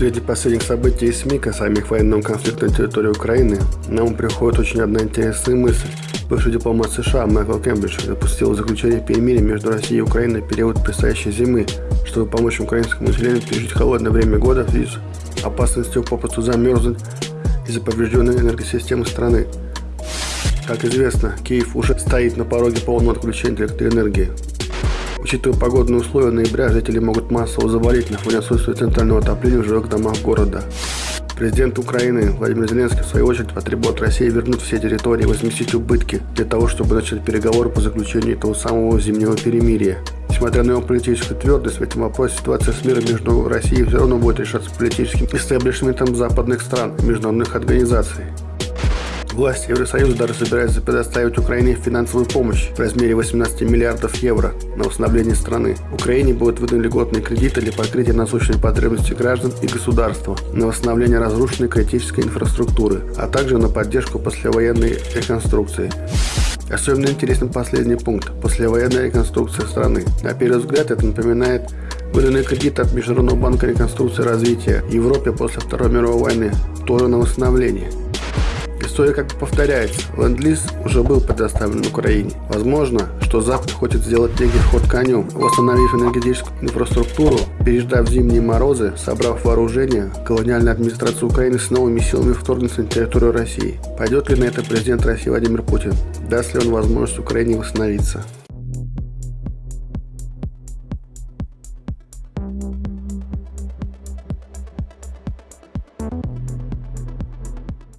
свете последних событий и СМИ, касаемых военного конфликта на территории Украины, нам приходит очень одна интересная мысль. Бывший дипломат США Майкл Кембридж допустил заключение перемирия между Россией и Украиной в период предстоящей зимы, чтобы помочь украинскому населению пережить холодное время года в связи с опасностью попросту замерзнуть из-за поврежденной энергосистемы страны. Как известно, Киев уже стоит на пороге полного отключения электроэнергии. Учитывая погодные условия ноября, жители могут массово заболеть на фоне отсутствия центрального отопления в жилых домах города. Президент Украины Владимир Зеленский в свою очередь потребует от России вернуть все территории и возместить убытки для того, чтобы начать переговоры по заключению этого самого зимнего перемирия. Несмотря на его политическую твердость в этом вопросе, ситуация с миром между Россией все равно будет решаться политическим истеблишментом западных стран и международных организаций. Власти Евросоюза даже собираются предоставить Украине финансовую помощь в размере 18 миллиардов евро на восстановление страны. Украине будут выданы льготные кредиты для покрытия насущной потребностей граждан и государства, на восстановление разрушенной критической инфраструктуры, а также на поддержку послевоенной реконструкции. Особенно интересен последний пункт – послевоенная реконструкция страны. На первый взгляд это напоминает выданные кредиты от Международного банка реконструкции и развития Европе после Второй мировой войны, тоже на восстановление. История как бы повторяется. Ленд-лиз уже был предоставлен Украине. Возможно, что Запад хочет сделать некий ход конем, восстановив энергетическую инфраструктуру, переждав зимние морозы, собрав вооружение, колониальная администрация Украины с новыми силами вторгнется на территорию России. Пойдет ли на это президент России Владимир Путин? Даст ли он возможность Украине восстановиться?